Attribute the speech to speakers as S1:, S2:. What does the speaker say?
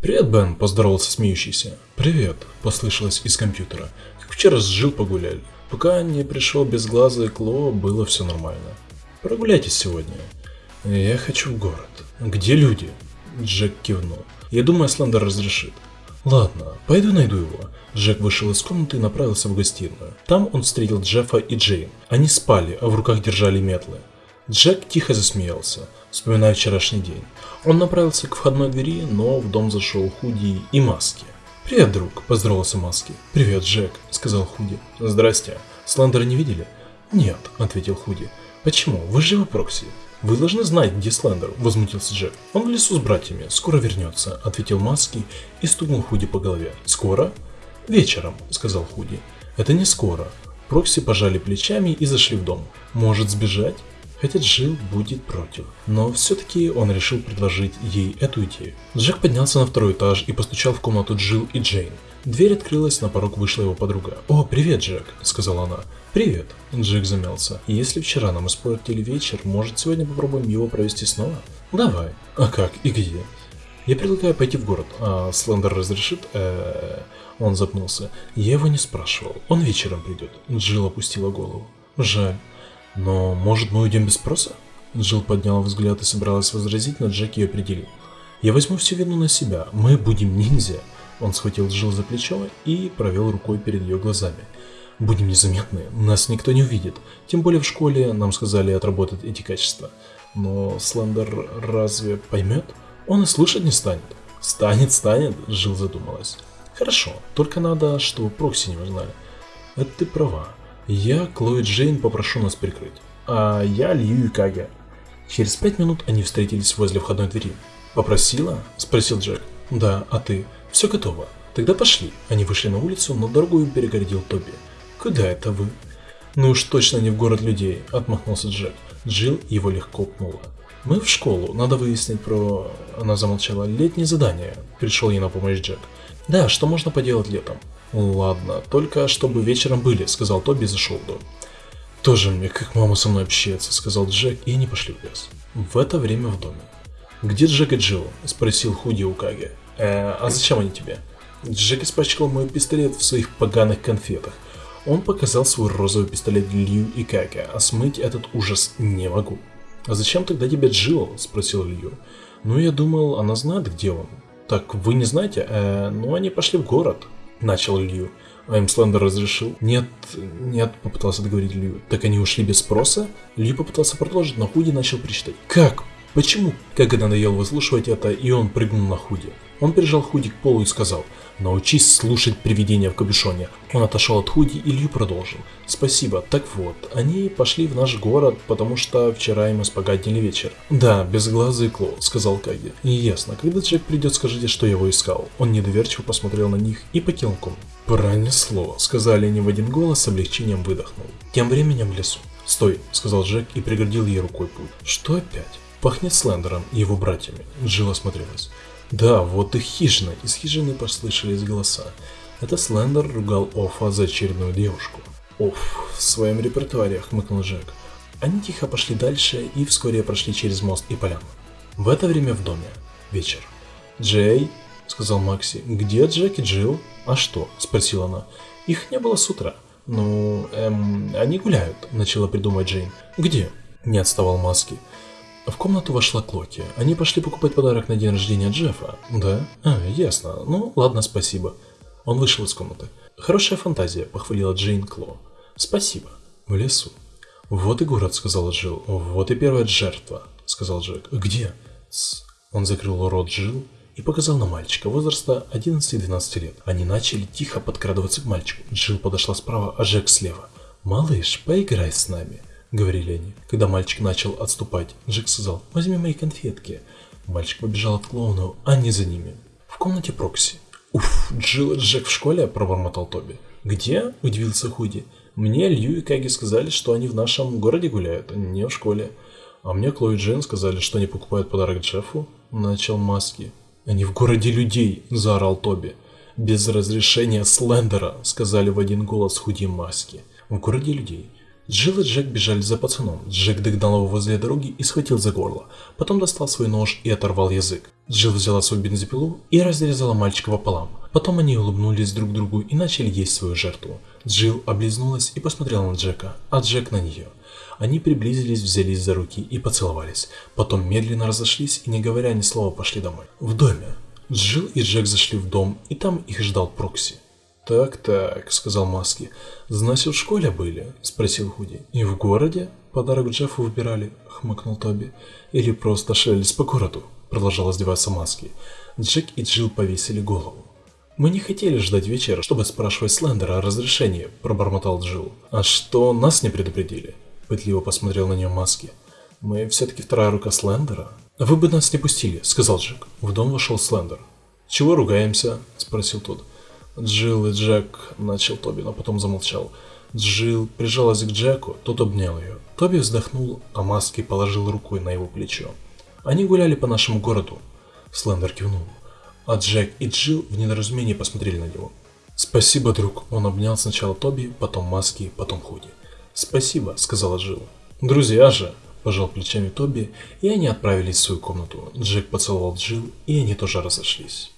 S1: «Привет, Бен», – поздоровался смеющийся. «Привет», – послышалось из компьютера. «Как вчера с Жил погуляли. Пока не пришел безглазый Кло, было все нормально. Прогуляйтесь сегодня». «Я хочу в город». «Где люди?» Джек кивнул. «Я думаю, Слендер разрешит». «Ладно, пойду найду его». Джек вышел из комнаты и направился в гостиную. Там он встретил Джеффа и Джейн. Они спали, а в руках держали метлы. Джек тихо засмеялся, вспоминая вчерашний день. Он направился к входной двери, но в дом зашел Худи и Маски. «Привет, друг», – поздоровался Маски. «Привет, Джек», – сказал Худи. «Здрасте. Слендера не видели?» «Нет», – ответил Худи. «Почему? Вы живы Прокси?» «Вы должны знать, где Слендер», – возмутился Джек. «Он в лесу с братьями, скоро вернется», – ответил Маски и стукнул Худи по голове. «Скоро?» «Вечером», – сказал Худи. «Это не скоро». Прокси пожали плечами и зашли в дом. «Может сбежать?» Хотя Джилл будет против. Но все-таки он решил предложить ей эту идею. Джек поднялся на второй этаж и постучал в комнату Джилл и Джейн. Дверь открылась, на порог вышла его подруга. «О, привет, Джек», — сказала она. «Привет», — Джек замялся. «Если вчера нам испортили вечер, может сегодня попробуем его провести снова?» «Давай». «А как? И где?» «Я предлагаю пойти в город. А Слендер разрешит?» э Он запнулся. «Я его не спрашивал. Он вечером придет». Джилл опустила голову. «Жаль. Но может мы уйдем без спроса?» Джилл подняла взгляд и собиралась возразить, но Джек ее определил. «Я возьму всю вину на себя. Мы будем ниндзя». Он схватил Джилл за плечо и провел рукой перед ее глазами. Будем незаметны, нас никто не увидит. Тем более в школе нам сказали отработать эти качества. Но Слендер разве поймет? Он и слушать не станет. Станет, станет, Жил задумалась. Хорошо, только надо, чтобы Прокси не узнали. Это ты права. Я, Клои Джейн, попрошу нас прикрыть. А я Лью и Кага. Через пять минут они встретились возле входной двери. «Попросила?» – спросил Джек. «Да, а ты?» «Все готово. Тогда пошли». Они вышли на улицу, но дорогу им перегородил Тоби. «Куда это вы?» «Ну уж точно не в город людей», — отмахнулся Джек. Джилл его легко пнула. «Мы в школу, надо выяснить про...» Она замолчала. «Летнее задание», — пришел ей на помощь Джек. «Да, что можно поделать летом?» «Ладно, только чтобы вечером были», — сказал Тоби и зашел в дом. «Тоже мне, как мама со мной общается», — сказал Джек, и они пошли в лес. В это время в доме. «Где Джек и Джилл?» — спросил Худи у Каги. «Э, а зачем они тебе?» Джек испачкал мой пистолет в своих поганых конфетах. Он показал свой розовый пистолет Лью и Кака, а смыть этот ужас не могу. «А зачем тогда тебе Джилл?» – спросил Лью. «Ну, я думал, она знает, где он». «Так вы не знаете? Э, ну, они пошли в город», – начал Лью. А им Слендер разрешил. «Нет, нет», – попытался договорить Лью. «Так они ушли без спроса?» Лью попытался продолжить, но Худи начал причитать. «Как? Почему?» Как это надоело выслушивать это, и он прыгнул на Худи. Он прижал Худи к полу и сказал – Научись слушать привидения в капюшоне. Он отошел от Худи и Лью продолжил. Спасибо. Так вот, они пошли в наш город, потому что вчера им испогаднили вечер. Да, безглазый Кло, сказал Каги. И ясно, когда Джек придет, скажите, что я его искал. Он недоверчиво посмотрел на них и покинул комнату. Пронесло, сказали они в один голос, с облегчением выдохнул. Тем временем в лесу. «Стой», — сказал Джек и преградил ей рукой путь. «Что опять?» «Пахнет Слендером и его братьями», — Джилл осмотрелась. Да, вот и хижина. Из хижины послышались голоса. Это Слендер ругал Офа за очередную девушку. Оф, в своем репертуаре, хмыкнул Джек. Они тихо пошли дальше и вскоре прошли через мост и поляну. В это время в доме. Вечер. «Джей», — сказал Макси, — «где Джек и Джилл?» «А что?» — спросила она. «Их не было с утра». «Ну, эм, они гуляют», — начала придумать Джейн. «Где?» — не отставал Маски. В комнату вошла Клоки. Они пошли покупать подарок на день рождения Джеффа. Да? А, ясно. Ну, ладно, спасибо. Он вышел из комнаты. Хорошая фантазия, похвалила Джейн Кло. Спасибо. В лесу. Вот и город, сказала Джилл. Вот и первая жертва, сказал Джек. Где? С... Он закрыл рот Джилл и показал на мальчика возраста 11-12 лет. Они начали тихо подкрадываться к мальчику. Джилл подошла справа, а Джек слева. «Малыш, поиграй с нами», — говорили они. Когда мальчик начал отступать, Джек сказал «Возьми мои конфетки». Мальчик побежал от клоуна, а не за ними. В комнате Прокси. «Уф, Джилл и Джек в школе?» – пробормотал Тоби. «Где?» – удивился Худи. «Мне Лью и Каги сказали, что они в нашем городе гуляют, а не в школе. А мне Клои и Джейн сказали, что они покупают подарок Джеффу?» – начал Маски. «Они в городе людей!» – заорал Тоби. «Без разрешения Слендера!» – сказали в один голос Худи Маски. «В городе людей!» Джилл и Джек бежали за пацаном. Джек догнал его возле дороги и схватил за горло. Потом достал свой нож и оторвал язык. Джилл взяла свою бензопилу и разрезала мальчика пополам. Потом они улыбнулись друг другу и начали есть свою жертву. Джилл облизнулась и посмотрела на Джека, а Джек на нее. Они приблизились, взялись за руки и поцеловались. Потом медленно разошлись и не говоря ни слова пошли домой. В доме. Джилл и Джек зашли в дом, и там их ждал Прокси. «Так-так», — сказал Маски. «Значит, в школе были?» — спросил Худи. «И в городе?» «Подарок Джеффу выбирали», — хмыкнул Тоби. «Или просто шелись по городу?» — продолжал издеваться Маски. Джек и Джилл повесили голову. «Мы не хотели ждать вечера, чтобы спрашивать Слендера о разрешении», — пробормотал Джилл. «А что, нас не предупредили?» — пытливо посмотрел на нее Маски. «Мы все-таки вторая рука Слендера?» «Вы бы нас не пустили», — сказал Джек. В дом вошел Слендер. «Чего ругаемся?» — спросил тот. Джилл и Джек, начал Тоби, но потом замолчал. Джилл прижалась к Джеку, тот обнял ее. Тоби вздохнул, а Маски положил рукой на его плечо. Они гуляли по нашему городу. Слендер кивнул. А Джек и Джилл в недоразумении посмотрели на него. «Спасибо, друг!» Он обнял сначала Тоби, потом Маски, потом Худи. «Спасибо», — сказала Джилл. «Друзья же!» – пожал плечами Тоби, и они отправились в свою комнату. Джек поцеловал Джилл, и они тоже разошлись.